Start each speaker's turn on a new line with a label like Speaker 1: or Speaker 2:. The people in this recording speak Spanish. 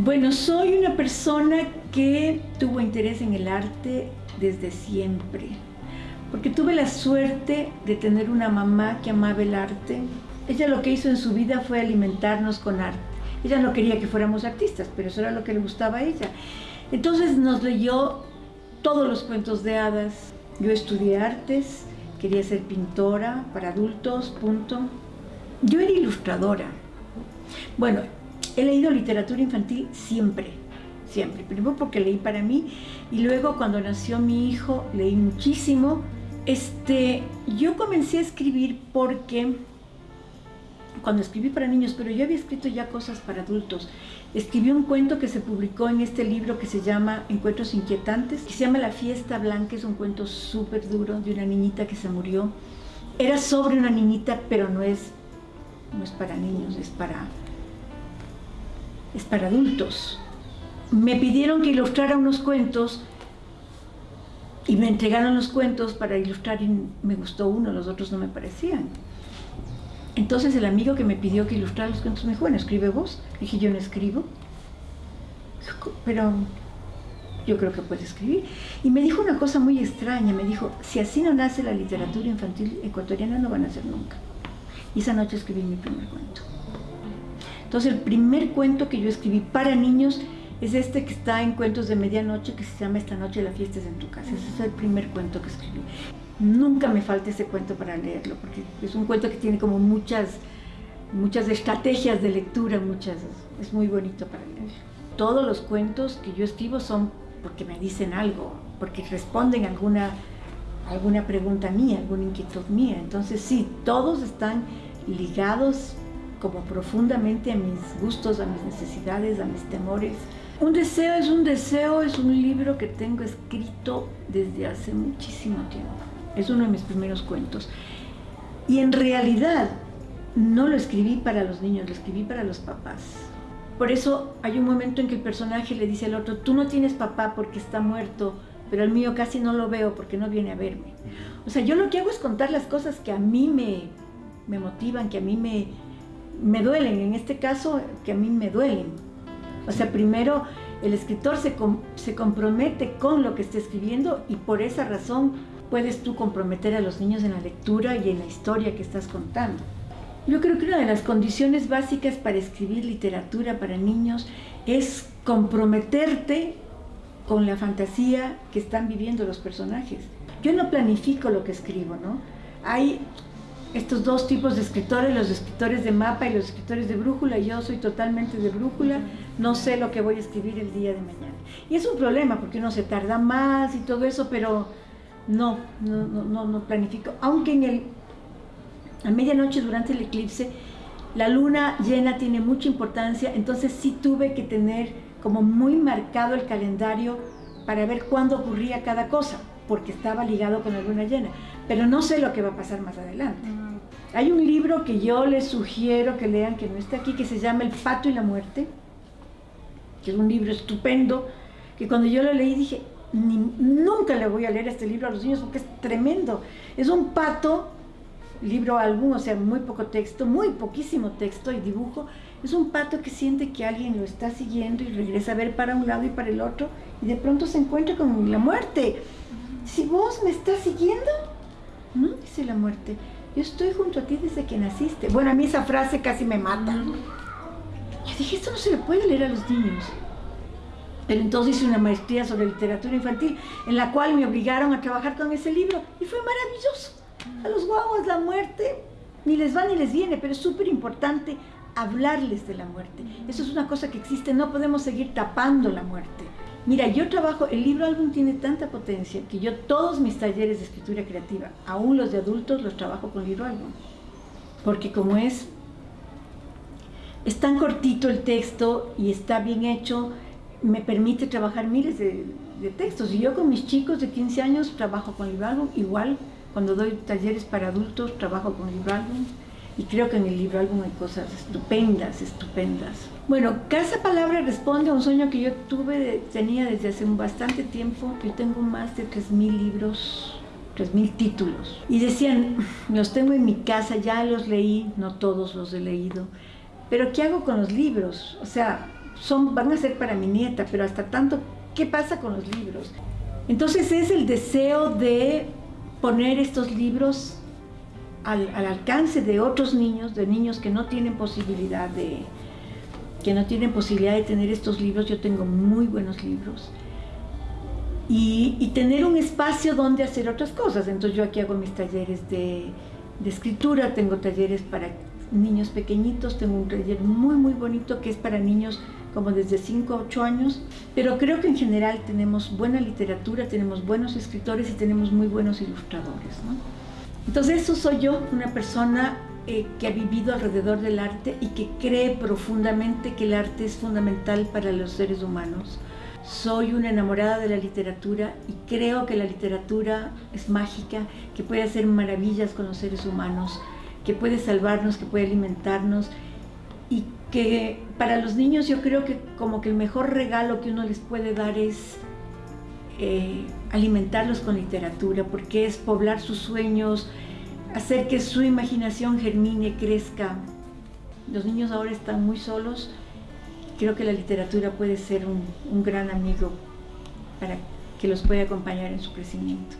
Speaker 1: Bueno, soy una persona que tuvo interés en el arte desde siempre, porque tuve la suerte de tener una mamá que amaba el arte. Ella lo que hizo en su vida fue alimentarnos con arte. Ella no quería que fuéramos artistas, pero eso era lo que le gustaba a ella. Entonces nos leyó todos los cuentos de hadas. Yo estudié artes, quería ser pintora para adultos, punto. Yo era ilustradora. Bueno, he leído literatura infantil siempre, siempre. Primero porque leí para mí y luego cuando nació mi hijo leí muchísimo. Este, yo comencé a escribir porque cuando escribí para niños, pero yo había escrito ya cosas para adultos. Escribí un cuento que se publicó en este libro que se llama Encuentros Inquietantes, que se llama La Fiesta Blanca, es un cuento súper duro de una niñita que se murió. Era sobre una niñita, pero no es, no es para niños, es para, es para adultos. Me pidieron que ilustrara unos cuentos y me entregaron los cuentos para ilustrar y me gustó uno, los otros no me parecían. Entonces el amigo que me pidió que ilustrara los cuentos me dijo, bueno, escribe vos. Dije, yo no escribo, pero yo creo que puede escribir. Y me dijo una cosa muy extraña, me dijo, si así no nace la literatura infantil ecuatoriana, no van a nacer nunca. Y esa noche escribí mi primer cuento. Entonces el primer cuento que yo escribí para niños es este que está en Cuentos de Medianoche, que se llama Esta noche la fiesta es en tu casa. Ese es el primer cuento que escribí. Nunca me falta ese cuento para leerlo, porque es un cuento que tiene como muchas, muchas estrategias de lectura, muchas, es muy bonito para leer. Todos los cuentos que yo escribo son porque me dicen algo, porque responden alguna, alguna pregunta mía, alguna inquietud mía. Entonces sí, todos están ligados como profundamente a mis gustos, a mis necesidades, a mis temores. Un deseo es un deseo, es un libro que tengo escrito desde hace muchísimo tiempo. Es uno de mis primeros cuentos. Y en realidad no lo escribí para los niños, lo escribí para los papás. Por eso hay un momento en que el personaje le dice al otro, tú no tienes papá porque está muerto, pero el mío casi no lo veo porque no viene a verme. O sea, yo lo que hago es contar las cosas que a mí me, me motivan, que a mí me, me duelen, en este caso, que a mí me duelen. O sea, primero el escritor se, se compromete con lo que está escribiendo y por esa razón puedes tú comprometer a los niños en la lectura y en la historia que estás contando. Yo creo que una de las condiciones básicas para escribir literatura para niños es comprometerte con la fantasía que están viviendo los personajes. Yo no planifico lo que escribo, ¿no? Hay estos dos tipos de escritores, los escritores de mapa y los escritores de brújula, yo soy totalmente de brújula, no sé lo que voy a escribir el día de mañana. Y es un problema porque uno se tarda más y todo eso, pero no, no, no, no planifico. Aunque en el, a medianoche durante el eclipse, la luna llena tiene mucha importancia, entonces sí tuve que tener como muy marcado el calendario para ver cuándo ocurría cada cosa, porque estaba ligado con la luna llena. Pero no sé lo que va a pasar más adelante. Hay un libro que yo les sugiero que lean, que no está aquí, que se llama El pato y la muerte, que es un libro estupendo, que cuando yo lo leí dije, nunca le voy a leer este libro a los niños porque es tremendo. Es un pato, libro álbum, o sea, muy poco texto, muy poquísimo texto y dibujo. Es un pato que siente que alguien lo está siguiendo y regresa a ver para un lado y para el otro y de pronto se encuentra con la muerte. Si vos me estás siguiendo, no, dice la muerte, yo estoy junto a ti desde que naciste. Bueno, a mí esa frase casi me mata. Yo dije, esto no se le puede leer a los niños. Pero entonces hice una maestría sobre literatura infantil, en la cual me obligaron a trabajar con ese libro, y fue maravilloso. A los guaguas la muerte ni les va ni les viene, pero es súper importante hablarles de la muerte. Eso es una cosa que existe, no podemos seguir tapando la muerte. Mira, yo trabajo, el libro álbum tiene tanta potencia que yo todos mis talleres de escritura creativa, aún los de adultos, los trabajo con libro álbum. Porque como es, es tan cortito el texto y está bien hecho, me permite trabajar miles de, textos. Y yo con mis chicos de 15 años trabajo con libro álbum, igual cuando doy talleres para adultos trabajo con libro álbum. Y creo que en el libro álbum hay cosas estupendas, estupendas. Bueno, Casa Palabra responde a un sueño que yo tuve, tenía desde hace bastante tiempo. Yo tengo más de 3.000 libros, 3.000 títulos. Y decían, los tengo en mi casa, ya los leí, no todos los he leído. Pero ¿qué hago con los libros? O sea, son, van a ser para mi nieta, pero hasta tanto, ¿qué pasa con los libros? Entonces es el deseo de poner estos libros al, al, alcance de otros niños, de niños que no tienen posibilidad de que no tienen posibilidad de tener estos libros. Yo tengo muy buenos libros. Y, tener un espacio donde hacer otras cosas. Entonces yo aquí hago mis talleres de, escritura, tengo talleres para niños pequeñitos, tengo un taller muy muy bonito que es para niños como desde 5 a 8 años, pero creo que en general tenemos buena literatura, tenemos buenos escritores y tenemos muy buenos ilustradores. Entonces eso soy yo, una persona eh, que ha vivido alrededor del arte y que cree profundamente que el arte es fundamental para los seres humanos. Soy una enamorada de la literatura y creo que la literatura es mágica, que puede hacer maravillas con los seres humanos, que puede salvarnos, que puede alimentarnos y que para los niños yo creo que como que el mejor regalo que uno les puede dar es eh, alimentarlos con literatura, porque es poblar sus sueños, hacer que su imaginación germine, crezca. Los niños ahora están muy solos. Creo que la literatura puede ser un, un gran amigo para que los pueda acompañar en su crecimiento.